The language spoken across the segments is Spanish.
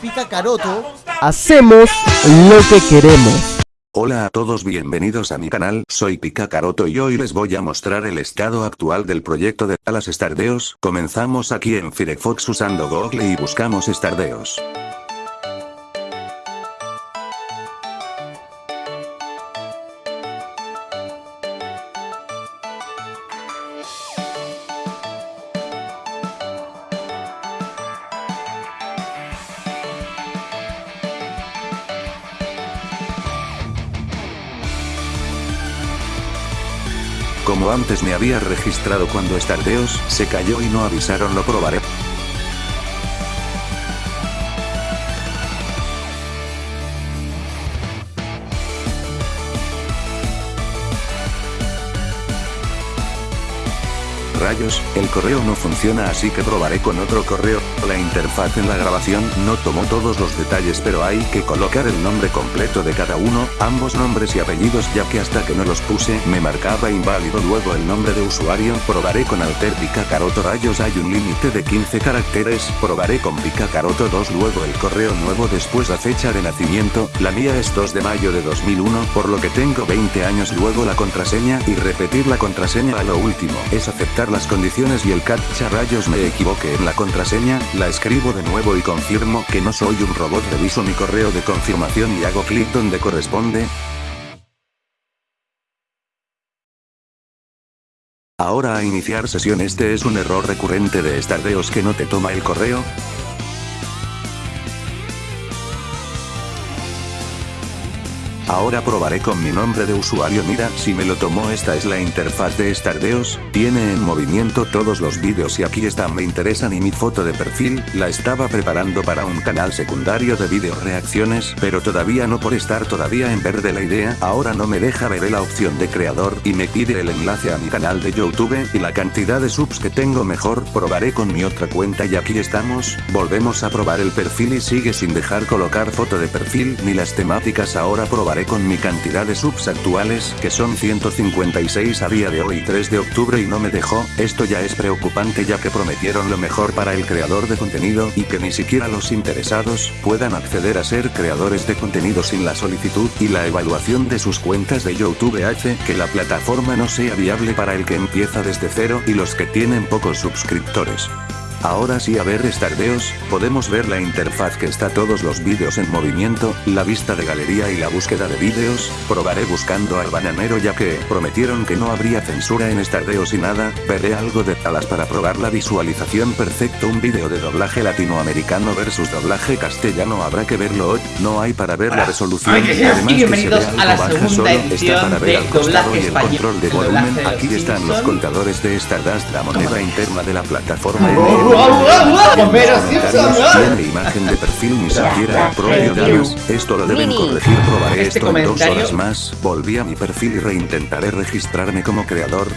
Pica Caroto. Hacemos lo que queremos. Hola a todos bienvenidos a mi canal, soy Pika Caroto y hoy les voy a mostrar el estado actual del proyecto de Alas Stardeos, comenzamos aquí en Firefox usando Google y buscamos Stardeos. Como antes me había registrado cuando Stardeos se cayó y no avisaron lo probaré. Rayos, el correo no funciona así que probaré con otro correo. La interfaz en la grabación no tomó todos los detalles pero hay que colocar el nombre completo de cada uno, ambos nombres y apellidos ya que hasta que no los puse me marcaba inválido luego el nombre de usuario. Probaré con Alter Caroto Rayos hay un límite de 15 caracteres. Probaré con Caroto 2 luego el correo nuevo después la fecha de nacimiento, la mía es 2 de mayo de 2001 por lo que tengo 20 años luego la contraseña y repetir la contraseña a lo último es aceptar las condiciones y el captcha rayos me equivoqué en la contraseña, la escribo de nuevo y confirmo que no soy un robot reviso mi correo de confirmación y hago clic donde corresponde. Ahora a iniciar sesión este es un error recurrente de Stardeos que no te toma el correo, Ahora probaré con mi nombre de usuario. Mira si me lo tomó esta es la interfaz de Stardeos, tiene en movimiento todos los vídeos y aquí está. Me interesan y mi foto de perfil, la estaba preparando para un canal secundario de video reacciones pero todavía no por estar todavía en verde la idea. Ahora no me deja ver la opción de creador y me pide el enlace a mi canal de youtube y la cantidad de subs que tengo mejor. Probaré con mi otra cuenta y aquí estamos, volvemos a probar el perfil y sigue sin dejar colocar foto de perfil ni las temáticas. Ahora probaré con mi cantidad de subs actuales, que son 156 a día de hoy 3 de octubre y no me dejó, esto ya es preocupante ya que prometieron lo mejor para el creador de contenido y que ni siquiera los interesados puedan acceder a ser creadores de contenido sin la solicitud y la evaluación de sus cuentas de YouTube hace que la plataforma no sea viable para el que empieza desde cero y los que tienen pocos suscriptores. Ahora sí a ver Stardeos, podemos ver la interfaz que está todos los vídeos en movimiento, la vista de galería y la búsqueda de vídeos, probaré buscando al bananero ya que prometieron que no habría censura en Stardeos y nada, veré algo de talas para probar la visualización perfecto. Un vídeo de doblaje latinoamericano versus doblaje castellano. Habrá que verlo hoy, no hay para ver la resolución, además que se ve algo baja solo está para ver al costado y el control de volumen, aquí están los contadores de Stardust la moneda interna de la plataforma tiene imagen de perfil ni siquiera el propio. Esto lo deben corregir. Probaré Este esto en dos horas más. Volví a mi perfil y reintentaré registrarme como creador.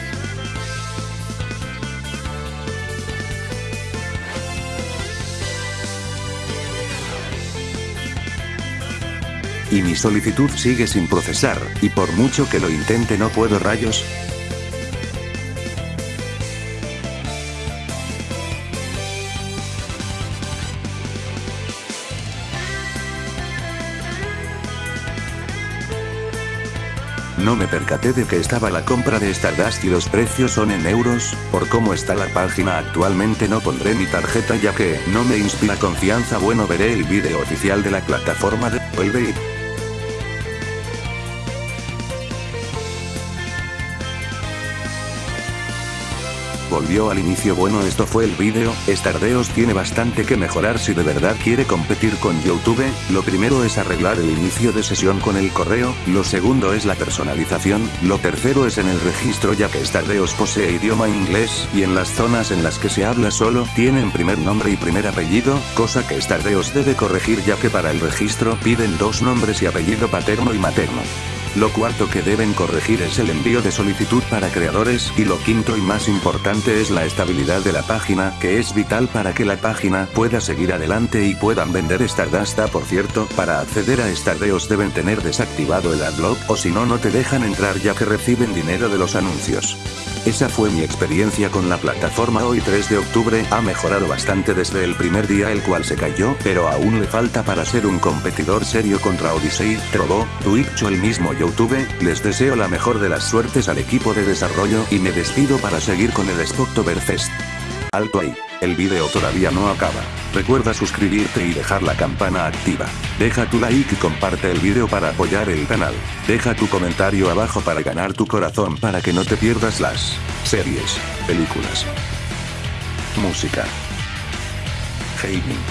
Y mi solicitud sigue sin procesar, y por mucho que lo intente no puedo rayos, No me percaté de que estaba la compra de Stardust y los precios son en euros, por cómo está la página actualmente no pondré mi tarjeta ya que no me inspira confianza. Bueno veré el vídeo oficial de la plataforma de Vuelve volvió al inicio. Bueno esto fue el vídeo, Stardeos tiene bastante que mejorar si de verdad quiere competir con Youtube, lo primero es arreglar el inicio de sesión con el correo, lo segundo es la personalización, lo tercero es en el registro ya que Stardeos posee idioma inglés, y en las zonas en las que se habla solo, tienen primer nombre y primer apellido, cosa que Stardeos debe corregir ya que para el registro piden dos nombres y apellido paterno y materno. Lo cuarto que deben corregir es el envío de solicitud para creadores y lo quinto y más importante es la estabilidad de la página que es vital para que la página pueda seguir adelante y puedan vender Stardust. Ah, Por cierto, para acceder a Stardeos deben tener desactivado el adblock o si no no te dejan entrar ya que reciben dinero de los anuncios. Esa fue mi experiencia con la plataforma hoy 3 de octubre. Ha mejorado bastante desde el primer día el cual se cayó, pero aún le falta para ser un competidor serio contra Odyssey, Trovo, Twitch o el mismo YouTube, les deseo la mejor de las suertes al equipo de desarrollo y me despido para seguir con el Spocktoberfest. Alto ahí, el video todavía no acaba. Recuerda suscribirte y dejar la campana activa. Deja tu like y comparte el video para apoyar el canal. Deja tu comentario abajo para ganar tu corazón para que no te pierdas las series, películas, música, gaming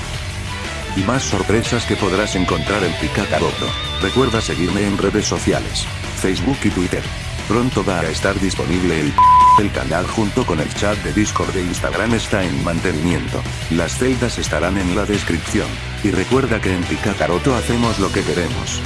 y más sorpresas que podrás encontrar en Picacaroto. Recuerda seguirme en redes sociales, Facebook y Twitter. Pronto va a estar disponible el el canal junto con el chat de Discord de Instagram está en mantenimiento. Las celdas estarán en la descripción. Y recuerda que en Picacaroto hacemos lo que queremos.